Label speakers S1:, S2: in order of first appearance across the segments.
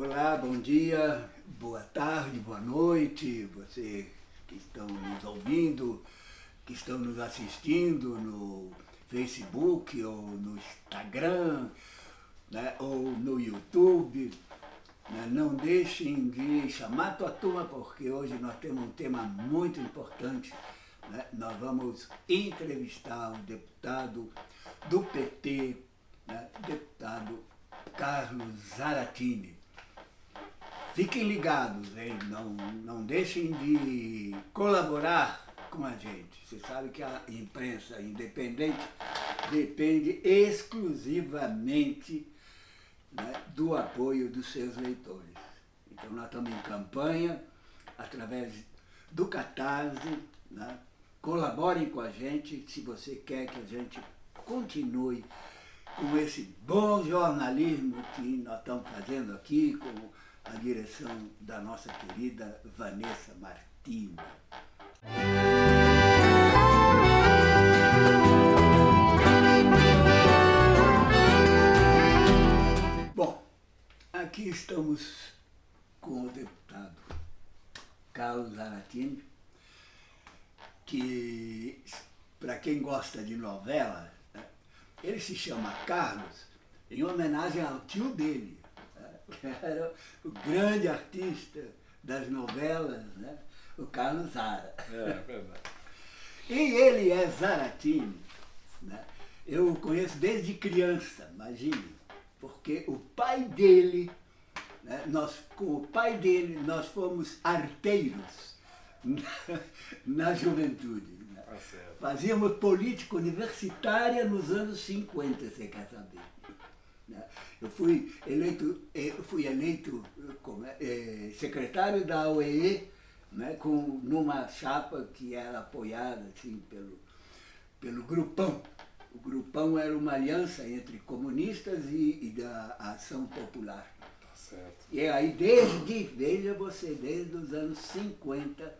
S1: Olá, bom dia, boa tarde, boa noite, você que estão nos ouvindo, que estão nos assistindo no Facebook ou no Instagram, né, ou no YouTube. Né, não deixem de chamar a tua turma, porque hoje nós temos um tema muito importante. Né, nós vamos entrevistar o deputado do PT, né, deputado Carlos Zaratini. Fiquem ligados, hein? Não, não deixem de colaborar com a gente. Você sabe que a imprensa independente depende exclusivamente né, do apoio dos seus leitores. Então nós estamos em campanha, através do Catarse, né? colaborem com a gente se você quer que a gente continue com esse bom jornalismo que nós estamos fazendo aqui, com a direção da nossa querida Vanessa Martins. Bom, aqui estamos com o deputado Carlos Aratini, que, para quem gosta de novela, né, ele se chama Carlos em homenagem ao tio dele, que era o grande artista das novelas, né, o Carlos Zara.
S2: É, verdade.
S1: E ele é Zaratini. Né? Eu o conheço desde criança, imagine, porque o pai dele, né, nós, com o pai dele, nós fomos arteiros na, na juventude. Né?
S2: Tá.
S1: Fazíamos política universitária nos anos 50, você quer saber. Eu fui eleito, eh, eu fui eleito como é, eh, secretário da OEE né, com, numa chapa que era apoiada assim, pelo, pelo Grupão. O Grupão era uma aliança entre comunistas e, e da Ação Popular.
S2: Tá certo.
S1: E aí, desde, veja você, desde os anos 50,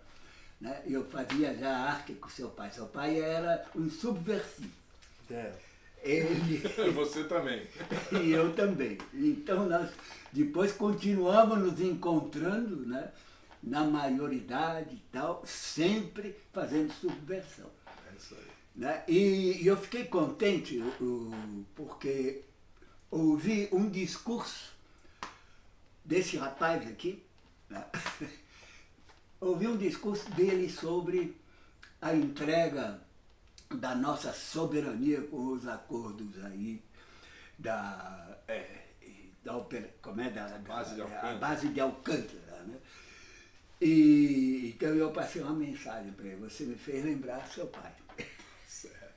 S1: né, eu fazia já arte com seu pai. Seu pai era um subversivo.
S2: É.
S1: Ele,
S2: Você também.
S1: e eu também. Então nós depois continuamos nos encontrando, né? na maioridade e tal, sempre fazendo subversão.
S2: É isso aí.
S1: Né? E, e eu fiquei contente porque ouvi um discurso desse rapaz aqui, né? ouvi um discurso dele sobre a entrega da nossa soberania com os acordos aí da, é, da, opera- como é, da, da-
S2: Base de
S1: a
S2: Alcântara.
S1: base de Alcântara. Né? E, então eu passei uma mensagem para ele, você me fez lembrar seu pai.
S2: Certo.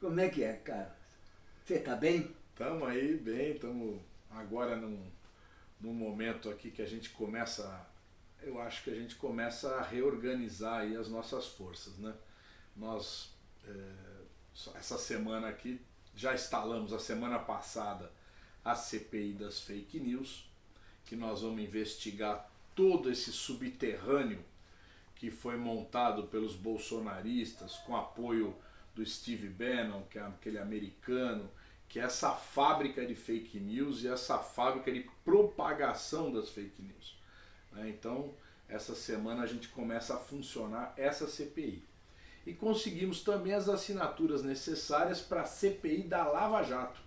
S1: Como é que é, Carlos? Você está bem?
S2: Estamos aí bem, estamos agora num, num momento aqui que a gente começa, eu acho que a gente começa a reorganizar aí as nossas forças, né? Nós, é, essa semana aqui, já instalamos a semana passada a CPI das fake news, que nós vamos investigar todo esse subterrâneo que foi montado pelos bolsonaristas com apoio do Steve Bannon, que é aquele americano, que é essa fábrica de fake news e essa fábrica de propagação das fake news. né? Então, essa semana a gente começa a funcionar essa CPI. E conseguimos também as assinaturas necessárias para a CPI da Lava Jato,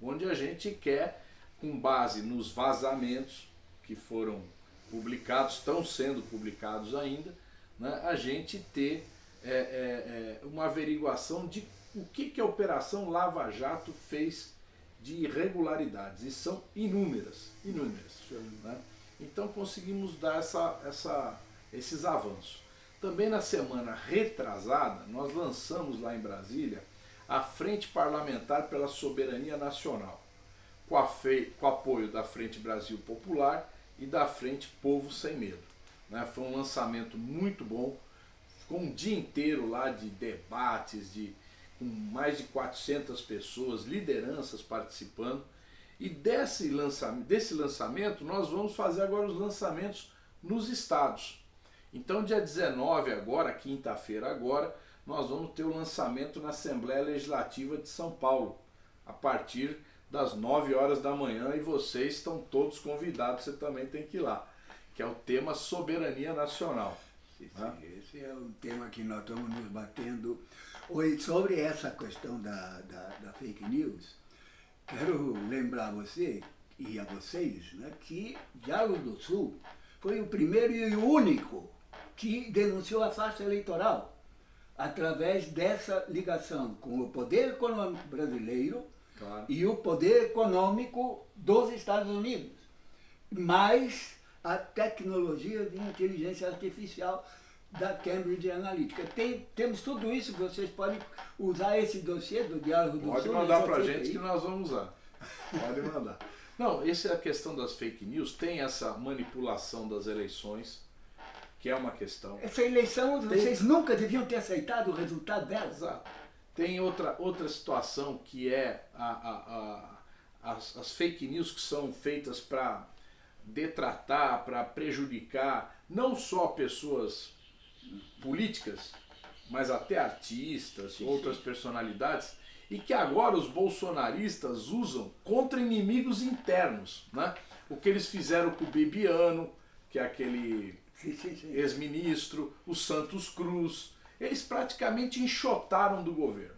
S2: onde a gente quer, com base nos vazamentos que foram publicados, estão sendo publicados ainda, né, a gente ter é, é, é, uma averiguação de o que, que a Operação Lava Jato fez de irregularidades. E são inúmeras, inúmeras. né? Então conseguimos dar essa, essa, esses avanços. Também na semana retrasada, nós lançamos lá em Brasília a Frente Parlamentar pela Soberania Nacional, com, com apoio da Frente Brasil Popular e da Frente Povo Sem Medo. né? Foi um lançamento muito bom, ficou um dia inteiro lá de debates, de, com mais de 400 pessoas, lideranças participando. E desse desse lançamento nós vamos fazer agora os lançamentos nos estados. Então dia 19 agora, quinta-feira agora, nós vamos ter o lançamento na Assembleia Legislativa de São Paulo, a partir das 9 horas da manhã e vocês estão todos convidados, você também tem que ir lá, que é o tema soberania nacional.
S1: Sim, né? Esse é o tema que nós estamos nos batendo. Oi, sobre essa questão da, da, da fake news, quero lembrar você e a vocês né, que Diálogo do Sul foi o primeiro e o único que denunciou a farsa eleitoral através dessa ligação com o poder econômico brasileiro claro. e o poder econômico dos Estados Unidos, mais a tecnologia de inteligência artificial da Cambridge Analytica. Tem, temos tudo isso, vocês podem usar esse dossiê do Diálogo do
S2: Pode
S1: Sul.
S2: Pode mandar para a gente que nós vamos usar. Pode mandar. Não, essa é a questão das fake news, tem essa manipulação das eleições, que é uma questão.
S1: Essa eleição, tem... vocês nunca deviam ter aceitado o resultado dela.
S2: Exato. Tem outra, outra situação que é a, a, a, as, as fake news que são feitas para detratar, para prejudicar não só pessoas políticas, mas até artistas, sim, outras sim. personalidades, e que agora os bolsonaristas usam contra inimigos internos. Né? O que eles fizeram com o Bibiano, que é aquele ex-ministro, o Santos Cruz, eles praticamente enxotaram do governo.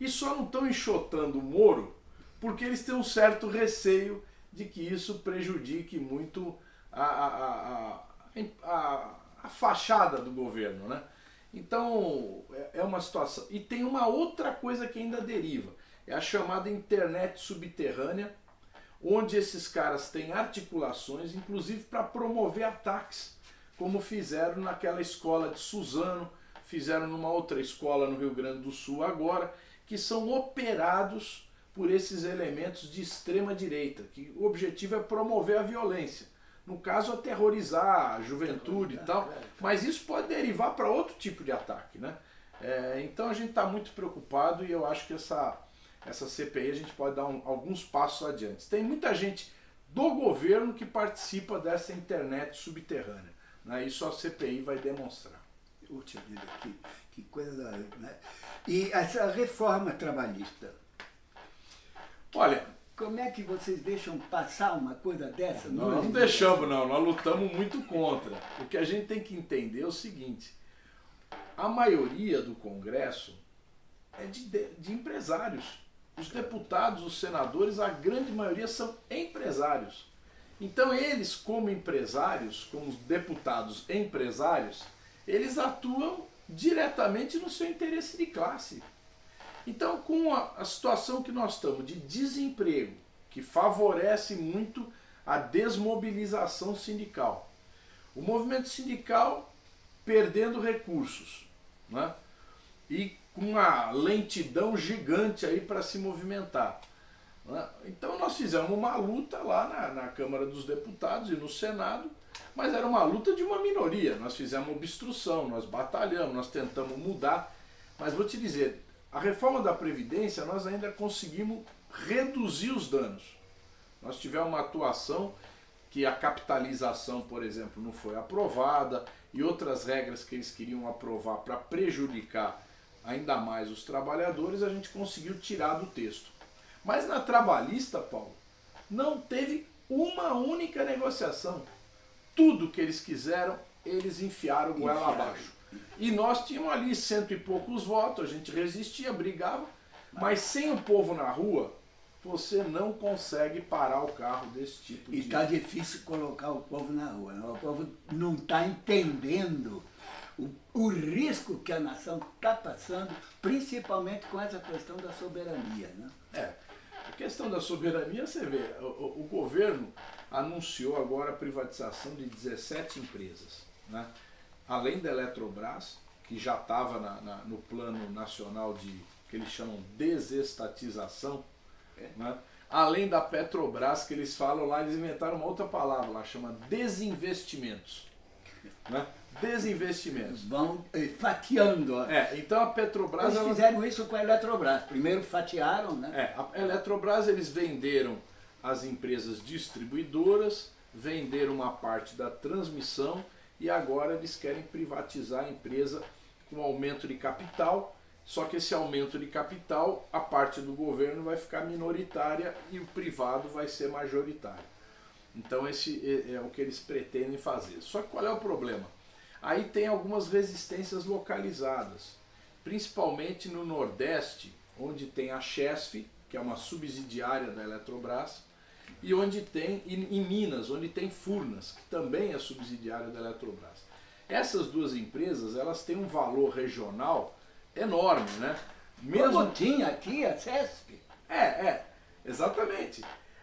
S2: E só não estão enxotando o Moro porque eles têm um certo receio de que isso prejudique muito a, a, a, a, fachada do governo. Né? Então é, é uma situação. E tem uma outra coisa que ainda deriva, é a chamada internet subterrânea, onde esses caras têm articulações, inclusive para promover ataques, como fizeram naquela escola de Suzano, fizeram numa outra escola no Rio Grande do Sul agora, que são operados por esses elementos de extrema direita, que o objetivo é promover a violência no caso, aterrorizar a juventude e tal, mas isso pode derivar para outro tipo de ataque. Né? É, então a gente está muito preocupado e eu acho que essa, essa CPI a gente pode dar um, alguns passos adiante. Tem muita gente do governo que participa dessa internet subterrânea. Né? Isso a CPI vai demonstrar.
S1: Puxa vida, que, que coisa. Né? E essa reforma trabalhista?
S2: Olha,
S1: como é que vocês deixam passar uma coisa dessa?
S2: Nós não deixamos não, nós lutamos muito contra. O que a gente tem que entender é o seguinte, a maioria do Congresso é de, de empresários. Os deputados, os senadores, a grande maioria são empresários. Então eles, como empresários, como deputados empresários, eles atuam diretamente no seu interesse de classe. Então, com a, a situação que nós estamos de desemprego, que favorece muito a desmobilização sindical, o movimento sindical perdendo recursos, né? e com uma lentidão gigante aí para se movimentar. Né? Então nós fizemos uma luta lá na, na, Câmara dos Deputados e no Senado, mas era uma luta de uma minoria. Nós fizemos obstrução, nós batalhamos, nós tentamos mudar, mas vou te dizer, a reforma da Previdência, nós ainda conseguimos reduzir os danos. Nós tivemos uma atuação que a capitalização, por exemplo, não foi aprovada e outras regras que eles queriam aprovar para prejudicar ainda mais os trabalhadores, a gente conseguiu tirar do texto. Mas na trabalhista, Paulo, não teve uma única negociação. Tudo que eles quiseram, eles enfiaram goela abaixo. E nós tínhamos ali cento e poucos votos, a gente resistia, brigava, mas sem o povo na rua, você não consegue parar o carro desse tipo
S1: e de... E está difícil colocar o povo na rua, né? o povo não está entendendo o, o risco que a nação está passando, principalmente com essa questão da soberania. Né?
S2: É, questão da soberania, você vê, o, o governo anunciou agora a privatização de 17 empresas, né? além da Eletrobras, que já estava no plano nacional de que eles chamam desestatização, é. né? além da Petrobras, que eles falam lá, eles inventaram uma outra palavra lá, chama desinvestimentos. Né? Desinvestimentos.
S1: Vão eh, fatiando.
S2: É, então a Petrobras...
S1: Eles ela... fizeram isso com a Eletrobras. Primeiro fatiaram, né?
S2: É, a Eletrobras eles venderam as empresas distribuidoras, venderam uma parte da transmissão e agora eles querem privatizar a empresa com aumento de capital só que esse aumento de capital, a parte do governo vai ficar minoritária e o privado vai ser majoritário. Então esse é, é o que eles pretendem fazer. Só que qual é o problema? Aí tem algumas resistências localizadas, principalmente no Nordeste, onde tem a Chesf, que é uma subsidiária da Eletrobras, e onde tem, em Minas, onde tem Furnas, que também é subsidiária da Eletrobras. Essas duas empresas, elas têm um valor regional enorme, né?
S1: Mesmo... Como tinha aqui a CESP.
S2: É, é, exatamente.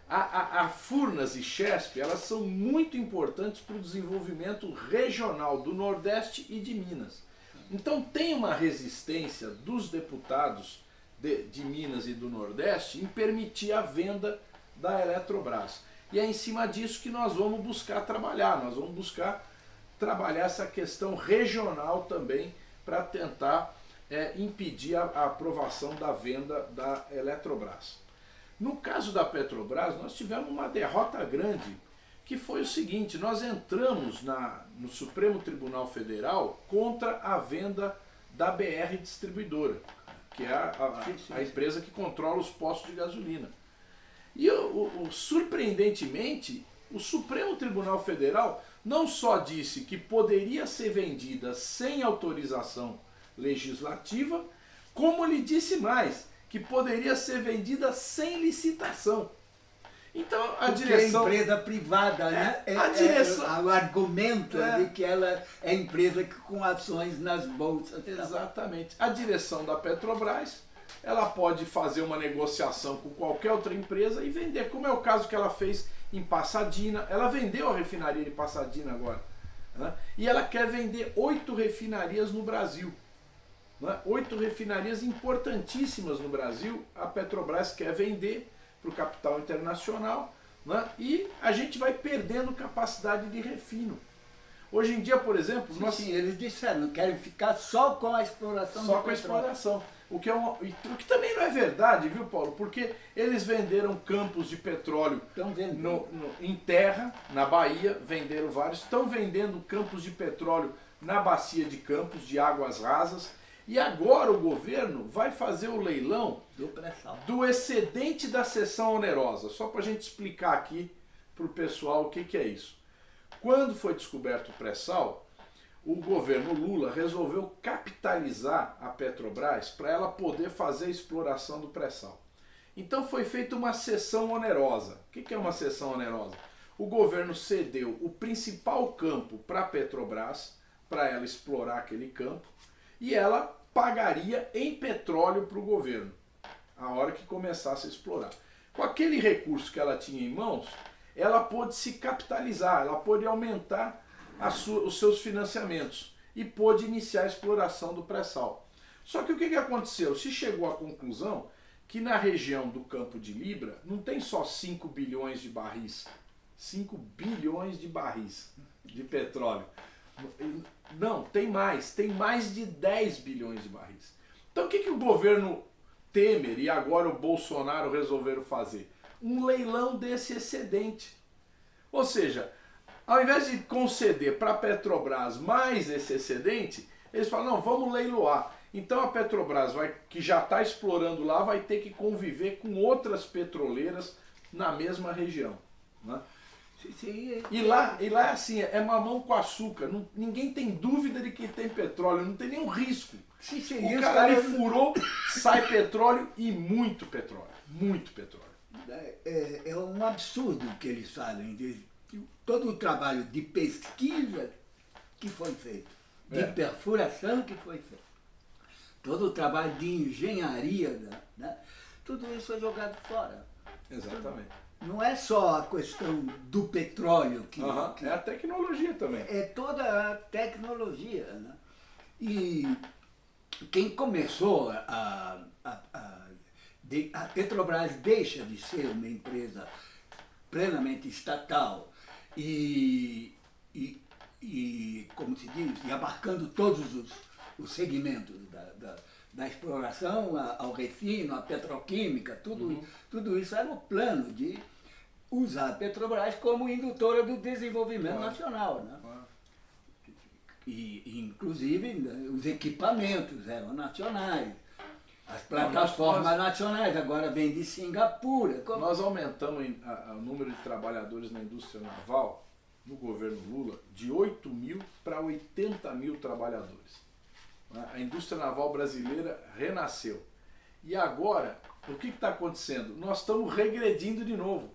S2: A, a, a, Furnas e Chesp, elas são muito importantes para o desenvolvimento regional do Nordeste e de Minas. Então tem uma resistência dos deputados de, de Minas e do Nordeste em permitir a venda da Eletrobras. E é em cima disso que nós vamos buscar trabalhar, nós vamos buscar trabalhar essa questão regional também para tentar é, impedir a, a aprovação da venda da Eletrobras. No caso da Petrobras, nós tivemos uma derrota grande, que foi o seguinte, nós entramos na, no Supremo Tribunal Federal contra a venda da BR Distribuidora, que é a, a, a empresa que controla os postos de gasolina. E o, o, surpreendentemente, o Supremo Tribunal Federal não só disse que poderia ser vendida sem autorização legislativa, como lhe disse mais, que poderia ser vendida sem licitação.
S1: Então a Porque direção. É empresa privada, é, né? É, a direção. É, o argumento é, de que ela é empresa com ações nas bolsas.
S2: Exatamente. A direção da Petrobras ela pode fazer uma negociação com qualquer outra empresa e vender, como é o caso que ela fez em Passadina. Ela vendeu a refinaria de Passadina agora. Né? E ela quer vender oito refinarias no Brasil. Né? Oito refinarias importantíssimas no Brasil, a Petrobras quer vender para o capital internacional né? e a gente vai perdendo capacidade de refino. Hoje em dia, por exemplo...
S1: Sim, nós... sim eles disseram, querem ficar só com a exploração
S2: Só com a exploração. O que, é uma, o que também não é verdade, viu, Paulo? Porque eles venderam campos de petróleo no, no, em terra, na Bahia, venderam vários. Estão vendendo campos de petróleo na bacia de Campos, de águas rasas. E agora o governo vai fazer o leilão
S1: do,
S2: do excedente da sessão onerosa. Só para a gente explicar aqui para o pessoal o que, que é isso. Quando foi descoberto o pré-sal, o governo Lula resolveu capitalizar a Petrobras para ela poder fazer a exploração do pré-sal. Então foi feita uma cessão onerosa. O que é uma cessão onerosa? O governo cedeu o principal campo para a Petrobras, para ela explorar aquele campo, e ela pagaria em petróleo para o governo, a hora que começasse a explorar. Com aquele recurso que ela tinha em mãos, ela pôde se capitalizar, ela pôde aumentar sua, os seus financiamentos e pôde iniciar a exploração do pré-sal. Só que o que, que aconteceu? Se chegou à conclusão que na região do Campo de Libra não tem só 5 bilhões de barris, 5 bilhões de barris de petróleo. Não, tem mais, tem mais de 10 bilhões de barris. Então o que, que o governo Temer e agora o Bolsonaro resolveram fazer? Um leilão desse excedente. Ou seja, ao invés de conceder para a Petrobras mais esse excedente, eles falam, não, vamos leiloar. Então a Petrobras, vai, que já está explorando lá, vai ter que conviver com outras petroleiras na mesma região. Né? Sim, e, lá, e lá é assim, é mamão com açúcar. Não, ninguém tem dúvida de que tem petróleo, não tem nenhum risco.
S1: Sim, sim,
S2: o cara, cara furou, sai petróleo e muito petróleo. Muito petróleo.
S1: É, é, é um absurdo o que eles fazem. Todo o trabalho de pesquisa que foi feito, de é. perfuração que foi feito, todo o trabalho de engenharia, né? tudo isso foi jogado fora.
S2: Exatamente.
S1: Não é só a questão do petróleo que,
S2: uhum.
S1: que
S2: é a tecnologia também.
S1: É toda a tecnologia. Né? E quem começou a, a, a, a Petrobras deixa de ser uma empresa plenamente estatal e, e, e como se diz, e abarcando todos os, os segmentos da, da, da exploração ao refino, à petroquímica, tudo, uhum. tudo isso era o plano de usar a Petrobras como indutora do desenvolvimento nacional. Né? E, e, inclusive, né, os equipamentos eram nacionais, As plataformas nós, nacionais agora vêm de Singapura.
S2: Como? Nós aumentamos o número de trabalhadores na indústria naval, no governo Lula, de 8 mil para 80 mil trabalhadores. Né? A indústria naval brasileira renasceu. E agora, o que está acontecendo? Nós estamos regredindo de novo.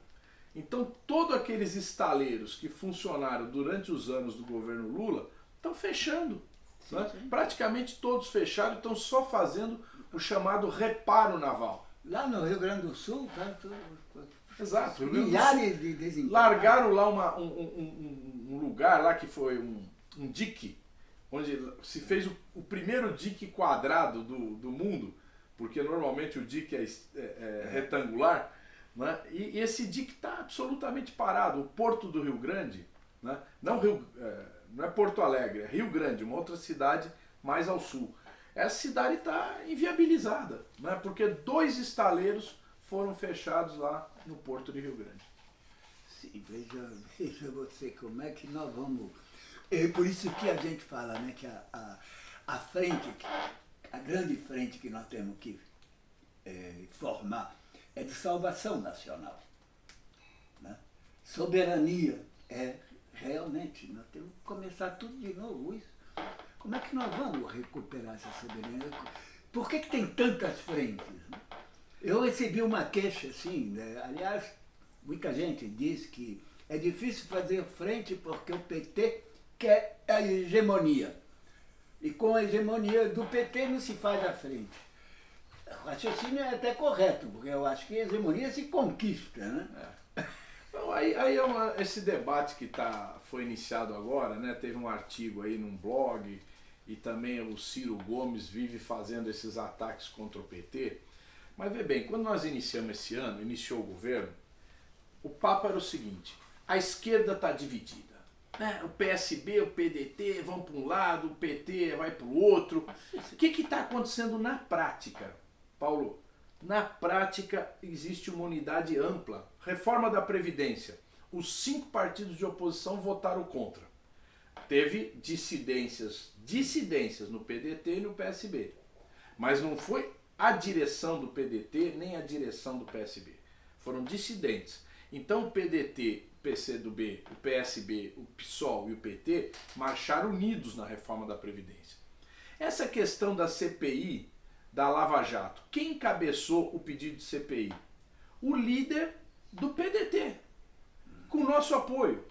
S2: Então, todos aqueles estaleiros que funcionaram durante os anos do governo Lula estão fechando. Sim, né? sim. Praticamente todos fecharam, estão só fazendo o chamado reparo naval.
S1: Lá no Rio Grande do Sul, tá?
S2: Exato.
S1: Milhares de desempregados.
S2: Largaram lá uma, um, um, um, lugar lá que foi um, um dique, onde se fez o, o primeiro dique quadrado do, do mundo, porque normalmente o dique é, é, é retangular, né? e, e esse dique está absolutamente parado. O porto do Rio Grande, né? não, Rio, é, não é Porto Alegre, é Rio Grande, uma outra cidade mais ao sul. Essa cidade está inviabilizada, né? porque dois estaleiros foram fechados lá no porto de Rio Grande.
S1: Sim, veja, veja você como é que nós vamos. É por isso que a gente fala né, que a, a, a frente, a grande frente que nós temos que é, formar é de salvação nacional. Né? Soberania é realmente, nós temos que começar tudo de novo isso. Como é que nós vamos recuperar essa soberania? Por que, que tem tantas frentes? Né? Eu recebi uma queixa assim, né? aliás, muita gente diz que é difícil fazer frente porque o PT quer a hegemonia. E com a hegemonia do PT não se faz a frente. O raciocínio é até correto, porque eu acho que a hegemonia se conquista, né?
S2: É. Então, aí, aí é uma, esse debate que tá, foi iniciado agora, né? Teve um artigo aí num blog, e também o Ciro Gomes vive fazendo esses ataques contra o PT. Mas vê bem, quando nós iniciamos esse ano, iniciou o governo, o papo era o seguinte, a esquerda está dividida. Né? O PSB, o PDT vão para um lado, o PT vai para o outro. O que está acontecendo na prática, Paulo? Na prática existe uma unidade ampla. Reforma da Previdência. Os cinco partidos de oposição votaram contra. Teve dissidências, dissidências no PDT e no PSB. Mas não foi a direção do PDT nem a direção do PSB. Foram dissidentes. Então o PDT, PCdoB, o PSB, o PSOL e o PT marcharam unidos na reforma da Previdência. Essa questão da CPI, da Lava Jato, quem encabeçou o pedido de CPI? O líder do PDT, com nosso apoio.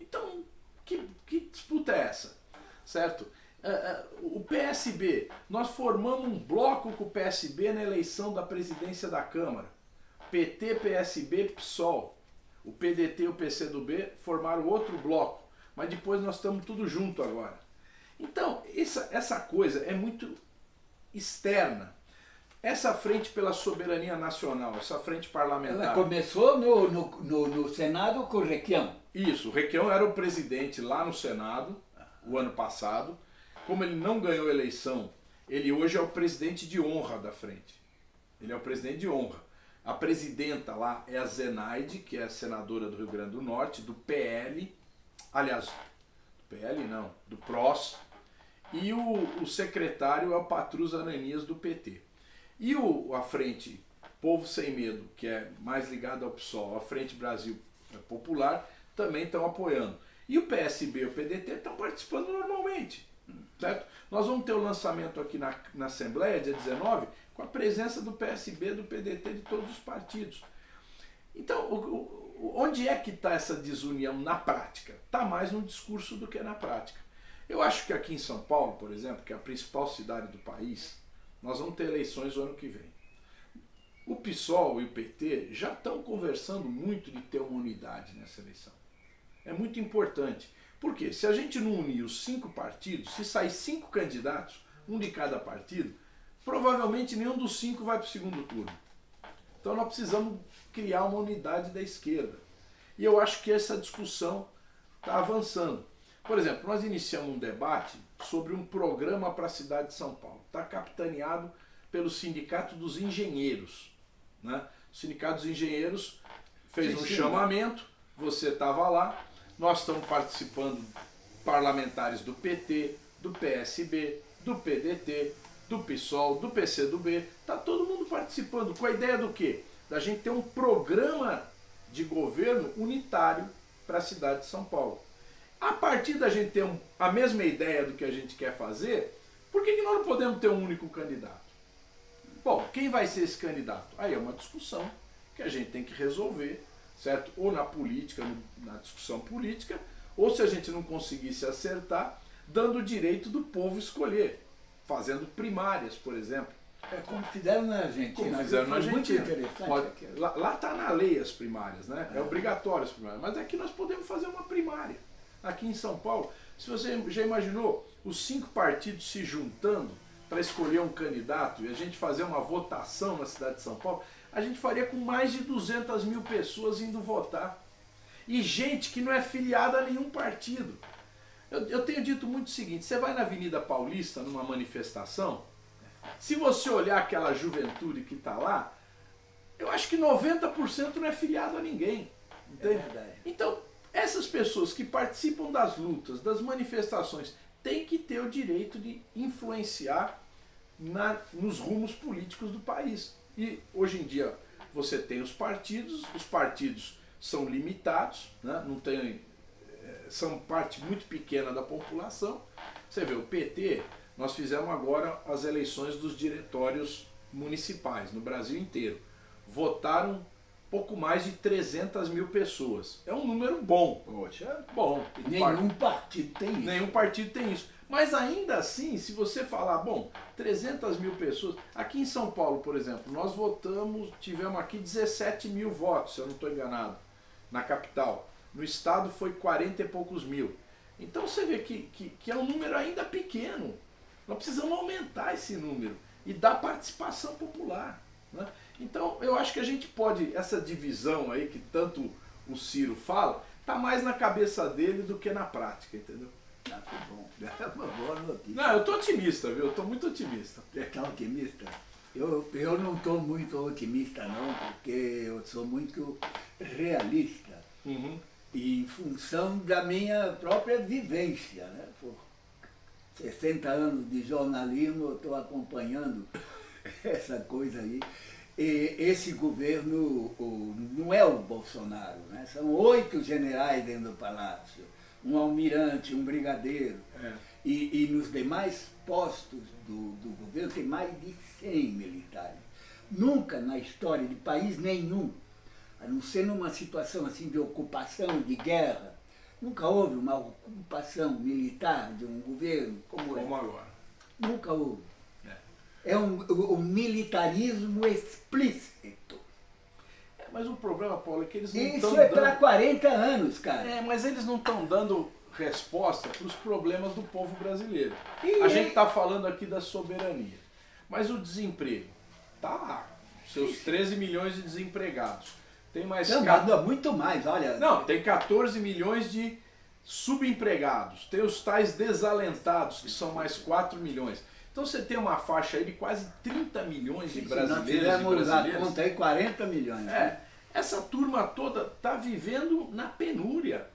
S2: Então, que, que disputa é essa? Certo? É, é, o PSB, nós formamos um bloco com o PSB na eleição da presidência da Câmara. PT, PSB, PSOL. O PDT e o PCdoB formaram outro bloco, mas depois nós estamos tudo junto agora. Então, essa, essa coisa é muito externa. Essa frente pela soberania nacional, essa frente parlamentar...
S1: Ela começou no, no, no, no Senado com o Requião.
S2: Isso, o Requião era o presidente lá no Senado, o ano passado, como ele não ganhou eleição, ele hoje é o presidente de honra da frente. Ele é o presidente de honra. A presidenta lá é a Zenaide, que é senadora do Rio Grande do Norte, do PL, aliás, do PL não, do PROS, e o, o secretário é o Patrus Ananias do PT. E o, a frente Povo Sem Medo, que é mais ligado ao PSOL, a Frente Brasil Popular, também estão apoiando. E o PSB e o PDT estão participando normalmente. Certo? Nós vamos ter o lançamento aqui na, na Assembleia, dia 19, com a presença do PSB, do PDT, de todos os partidos. Então, o, o, onde é que está essa desunião na prática? Está mais no discurso do que na prática. Eu acho que aqui em São Paulo, por exemplo, que é a principal cidade do país, nós vamos ter eleições no ano que vem. O PSOL e o PT já estão conversando muito de ter uma unidade nessa eleição. É muito importante. Porque se a gente não unir os cinco partidos, se sair cinco candidatos, um de cada partido, provavelmente nenhum dos cinco vai para o segundo turno. Então nós precisamos criar uma unidade da esquerda. E eu acho que essa discussão está avançando. Por exemplo, nós iniciamos um debate sobre um programa para a cidade de São Paulo. Está capitaneado pelo Sindicato dos Engenheiros. Né? O Sindicato dos Engenheiros fez sim, um sim, chamamento, você estava lá, nós estamos participando parlamentares do PT, do PSB, do PDT, do PSOL, do PCdoB, está todo mundo participando. Com a ideia do quê? Da gente ter um programa de governo unitário para a cidade de São Paulo. A partir da gente ter um, a mesma ideia do que a gente quer fazer, por que, que nós não podemos ter um único candidato? Bom, quem vai ser esse candidato? Aí é uma discussão que a gente tem que resolver, certo? Ou na política, na discussão política, ou se a gente não conseguir se acertar, dando o direito do povo escolher, fazendo primárias, por exemplo.
S1: É como fizeram na Argentina.
S2: Como fizeram na Argentina.
S1: Muito interessante.
S2: Pode, lá está na lei as primárias, né? É, é obrigatório as primárias. Mas aqui nós podemos fazer uma primária. Aqui em São Paulo, se você já imaginou os cinco partidos se juntando para escolher um candidato e a gente fazer uma votação na cidade de São Paulo, a gente faria com mais de 200 mil pessoas indo votar. E gente que não é filiada a nenhum partido. Eu, eu tenho dito muito o seguinte, você vai na Avenida Paulista numa manifestação, se você olhar aquela juventude que está lá, eu acho que 90% não é filiado a ninguém. Entende? É então, essas pessoas que participam das lutas, das manifestações, têm que ter o direito de influenciar na, nos rumos políticos do país. E hoje em dia você tem os partidos, os partidos são limitados, né? não tem, eh, são parte muito pequena da população. Você vê, o PT, nós fizemos agora as eleições dos diretórios municipais no Brasil inteiro. Votaram pouco mais de 300 mil pessoas. É um número bom.
S1: Poxa, bom. Nenhum partido tem isso.
S2: Nenhum partido tem isso. Mas ainda assim, se você falar, bom, 300 mil pessoas... Aqui em São Paulo, por exemplo, nós votamos, tivemos aqui 17 mil votos, se eu não estou enganado, na capital. No estado foi 40 e poucos mil. Então você vê que, que, que é um número ainda pequeno. Nós precisamos aumentar esse número e dar participação popular. Né? Então eu acho que a gente pode, essa divisão aí que tanto o Ciro fala, tá mais na cabeça dele do que na prática, entendeu?
S1: Ah, que bom. É uma boa notícia.
S2: Não, eu tô otimista, viu? Eu tô muito otimista.
S1: Você tá otimista? Eu, eu não estou muito otimista não, porque eu sou muito realista. Uhum. Em função da minha própria vivência. Né? Por 60 anos de jornalismo, eu estou acompanhando essa coisa aí. E esse governo o, não é o Bolsonaro, né? são oito generais dentro do palácio, um almirante, um brigadeiro. É. E, e, nos demais postos do, do governo tem mais de 100 militares. Nunca na história de país nenhum, a não ser numa situação assim de ocupação, de guerra, nunca houve uma ocupação militar de um governo como,
S2: como é. agora.
S1: Nunca houve é um, um militarismo explícito.
S2: É, mas o problema, Paulo, é que eles não
S1: Isso é para 40 anos, cara.
S2: É, mas eles não estão dando resposta para os problemas do povo brasileiro. E a gente está falando aqui da soberania. Mas o desemprego lá. Seus 13 milhões de desempregados. Tem mais...
S1: Não, muito mais, olha.
S2: Não, tem 14 milhões de subempregados. Tem os tais desalentados, que são mais 4 milhões. Então você tem uma faixa aí de quase 30 milhões de brasileiros
S1: Se nós a conta aí 40 milhões.
S2: É, né? Essa turma toda está vivendo na penúria.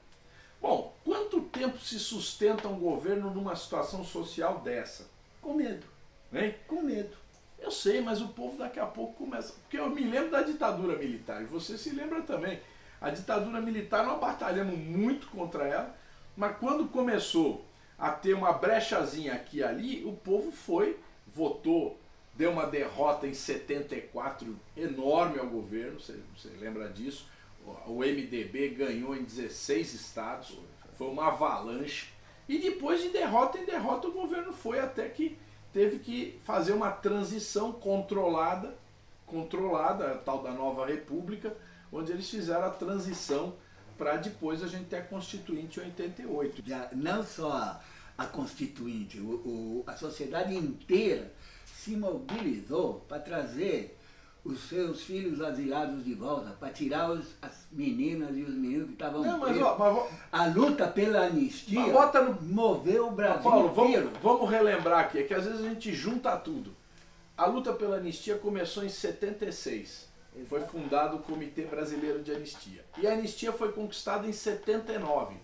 S2: Bom, quanto tempo se sustenta um governo numa situação social dessa?
S1: Com medo.
S2: Hein?
S1: Com medo.
S2: Eu sei, mas o povo daqui a pouco começa... Porque eu me lembro da ditadura militar, e você se lembra também. A ditadura militar nós batalhamos muito contra ela, mas quando começou a ter uma brechazinha aqui e ali, o povo foi, votou, deu uma derrota em 74 enorme ao governo, você, você lembra disso? O MDB ganhou em 16 estados, foi uma avalanche. E depois de derrota em derrota o governo foi até que teve que fazer uma transição controlada, controlada, a tal da nova república, onde eles fizeram a transição para depois a gente ter a Constituinte em 88.
S1: Já, não só a, a Constituinte, o, o, a sociedade inteira se mobilizou para trazer os seus filhos asilados de volta, para tirar os, as meninas e os meninos que estavam não,
S2: mas, ó, mas,
S1: A luta pela anistia no... moveu o Brasil Paulo,
S2: vamos, vamos relembrar aqui, é que às vezes a gente junta tudo. A luta pela anistia começou em 76 foi fundado o Comitê Brasileiro de Anistia. E a anistia foi conquistada em 79.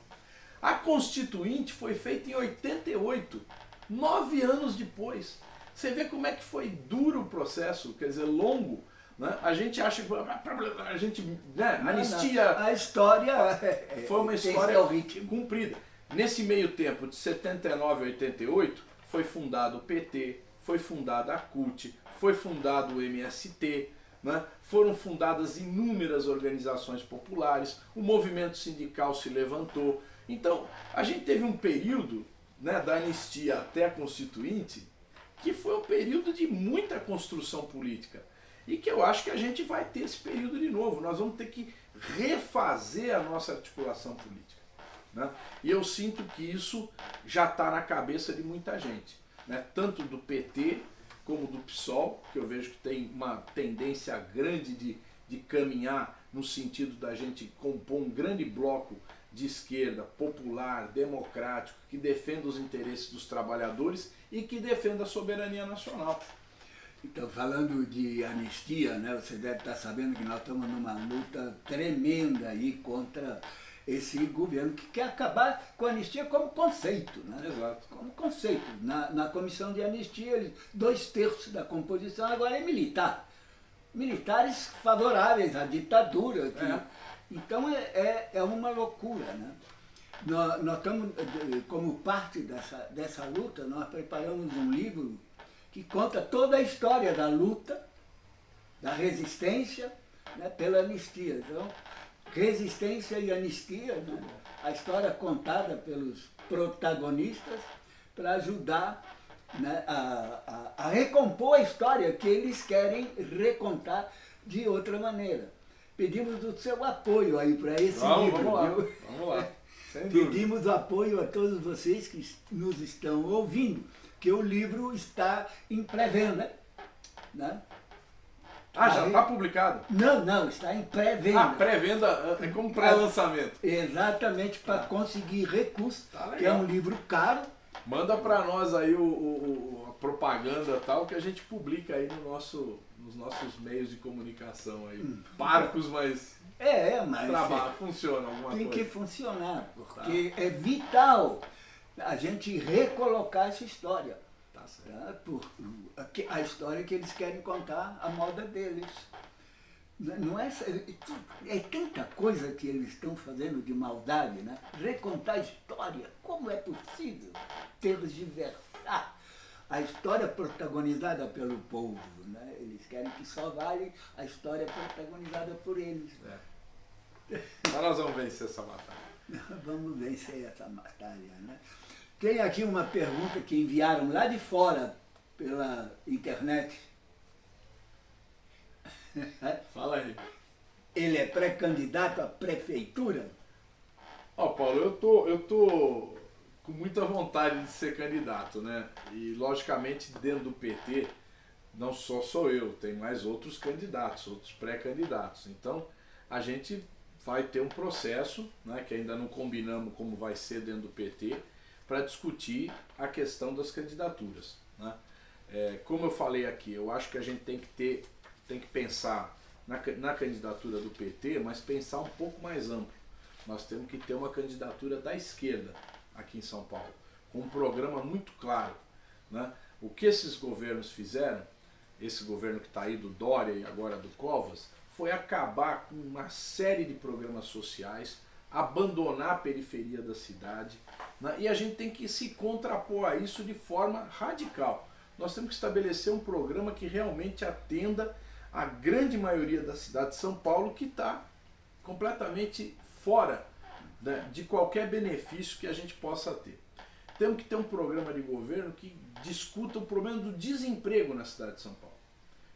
S2: A Constituinte foi feita em 88, nove anos depois. Você vê como é que foi duro o processo, quer dizer, longo. Né? A gente acha que a gente, né? anistia.
S1: A história
S2: foi uma história cumprida. Nesse meio tempo, de 79 a 88, foi fundado o PT, foi fundada a CUT, foi fundado o MST, né? foram fundadas inúmeras organizações populares, o movimento sindical se levantou. Então, a gente teve um período né, da anistia até a Constituinte que foi um período de muita construção política. E que eu acho que a gente vai ter esse período de novo. Nós vamos ter que refazer a nossa articulação política. Né? E eu sinto que isso já está na cabeça de muita gente. Né? Tanto do PT como do PSOL, que eu vejo que tem uma tendência grande de, de caminhar no sentido da gente compor um grande bloco de esquerda, popular, democrático, que defenda os interesses dos trabalhadores e que defenda a soberania nacional.
S1: Então, falando de anistia, né, você deve estar sabendo que nós estamos numa luta tremenda aí contra esse governo que quer acabar com a anistia como conceito. Né?
S2: Exato.
S1: Como conceito. Na, na comissão de anistia, dois terços da composição agora é militar. Militares favoráveis à ditadura. É. Então é, é, é, uma loucura. Né? Nós, nós estamos, como parte dessa, dessa luta, nós preparamos um livro que conta toda a história da luta, da resistência né, pela anistia. Então, resistência e anistia, né? a história contada pelos protagonistas para ajudar né, a, a, a, recompor a história que eles querem recontar de outra maneira. Pedimos o seu apoio aí para esse
S2: vamos,
S1: livro.
S2: Vamos lá, vamos lá.
S1: Pedimos apoio a todos vocês que nos estão ouvindo, que o livro está em pré-venda. Né?
S2: Ah, já está publicado?
S1: Não, não, está em pré-venda.
S2: Ah, pré-venda é como pré-lançamento.
S1: Exatamente, para ah. conseguir recurso, tá que é um livro caro.
S2: Manda para nós aí o, o, a propaganda tal que a gente publica aí no nosso, nos nossos meios de comunicação aí. Hum. Parcos, mas...
S1: É, é mas...
S2: Trabalho, é, funciona alguma
S1: tem
S2: coisa.
S1: Tem que funcionar, porque tá. é vital a gente recolocar essa história. Tá? Por, a história que eles querem contar, a moda deles. Não é, é tanta coisa que eles estão fazendo de maldade, né? Recontar a história, como é possível tergiversar a história protagonizada pelo povo, né? Eles querem que só vale a história protagonizada por eles.
S2: É. Mas nós vamos vencer essa batalha.
S1: vamos vencer essa batalha, né? Tem aqui uma pergunta que enviaram lá de fora pela internet.
S2: Fala aí.
S1: Ele é pré-candidato à prefeitura?
S2: Ó, oh, Paulo, eu tô, eu tô com muita vontade de ser candidato, né? E logicamente dentro do PT não só sou eu, tem mais outros candidatos, outros pré-candidatos. Então a gente vai ter um processo, né, que ainda não combinamos como vai ser dentro do PT, para discutir a questão das candidaturas. Né? É, como eu falei aqui, eu acho que a gente tem que ter, tem que pensar na, na candidatura do PT, mas pensar um pouco mais amplo. Nós temos que ter uma candidatura da esquerda aqui em São Paulo, com um programa muito claro. Né? O que esses governos fizeram, esse governo que está aí do Dória e agora do Covas, foi acabar com uma série de programas sociais, abandonar a periferia da cidade, né? e a gente tem que se contrapor a isso de forma radical. Nós temos que estabelecer um programa que realmente atenda a grande maioria da cidade de São Paulo que está completamente fora né, de qualquer benefício que a gente possa ter. Temos que ter um programa de governo que discuta o problema do desemprego na cidade de São Paulo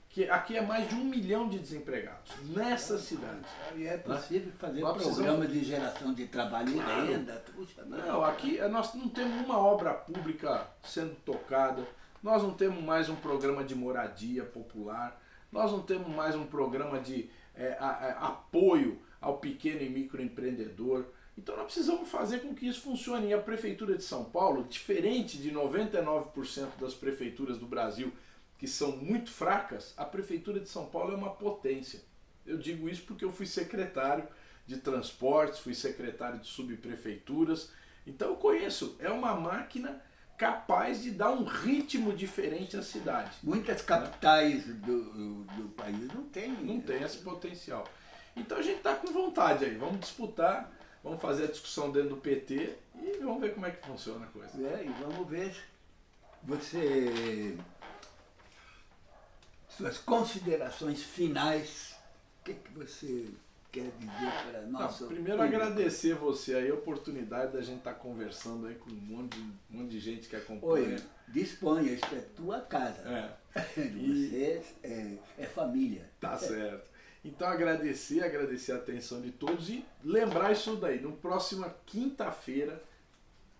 S2: que aqui é mais de um milhão de desempregados nessa cidade.
S1: E é possível fazer nós programa de geração de trabalho e renda. Puxa,
S2: não, aqui nós não temos uma obra pública sendo tocada, nós não temos mais um programa de moradia popular, nós não temos mais um programa de é, a, a, apoio ao pequeno e microempreendedor. Então nós precisamos fazer com que isso funcione. E a Prefeitura de São Paulo, diferente de 99% das prefeituras do Brasil, que são muito fracas, a Prefeitura de São Paulo é uma potência. Eu digo isso porque eu fui secretário de transportes, fui secretário de subprefeituras, então eu conheço, é uma máquina capaz de dar um ritmo diferente à cidade.
S1: Muitas capitais do, do país não tem.
S2: Não tem esse potencial. Então a gente está com vontade aí, vamos disputar, vamos fazer a discussão dentro do PT e vamos ver como é que funciona a coisa.
S1: É, e vamos ver você suas considerações finais, o que, que você quer dizer para nós?
S2: Primeiro público? agradecer você aí a oportunidade da gente estar tá conversando aí com um monte de, um monte de gente que acompanha. Oi,
S1: disponha, isso é tua casa.
S2: É.
S1: Você é, é família.
S2: Tá certo. Então agradecer, agradecer a atenção de todos e lembrar isso daí. No próxima quinta-feira,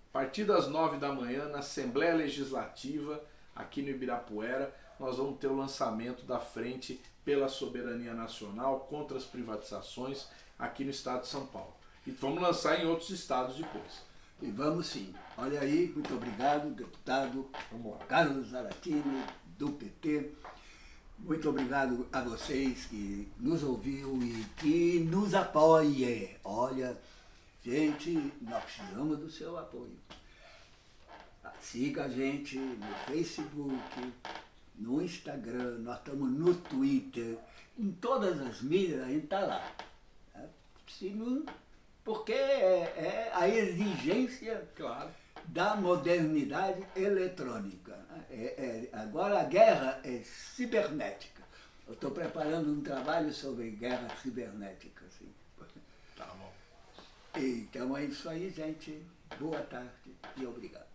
S2: a partir das nove da manhã, na Assembleia Legislativa, aqui no Ibirapuera, nós vamos ter o lançamento da Frente pela Soberania Nacional contra as privatizações aqui no estado de São Paulo. E vamos lançar em outros estados depois.
S1: E vamos sim. Olha aí, muito obrigado, deputado Carlos Zaratini, do PT. Muito obrigado a vocês que nos ouviu e que nos apoie. Olha, gente, nós precisamos do seu apoio. Siga a gente no Facebook, no Instagram, nós estamos no Twitter, em todas as mídias a gente está lá. Se não, porque é, é a exigência
S2: claro.
S1: Da modernidade eletrônica. É, é, agora a guerra é cibernética. Eu estou preparando um trabalho sobre guerra cibernética. Assim.
S2: Tá bom.
S1: Então é isso aí, gente. Boa tarde e obrigado.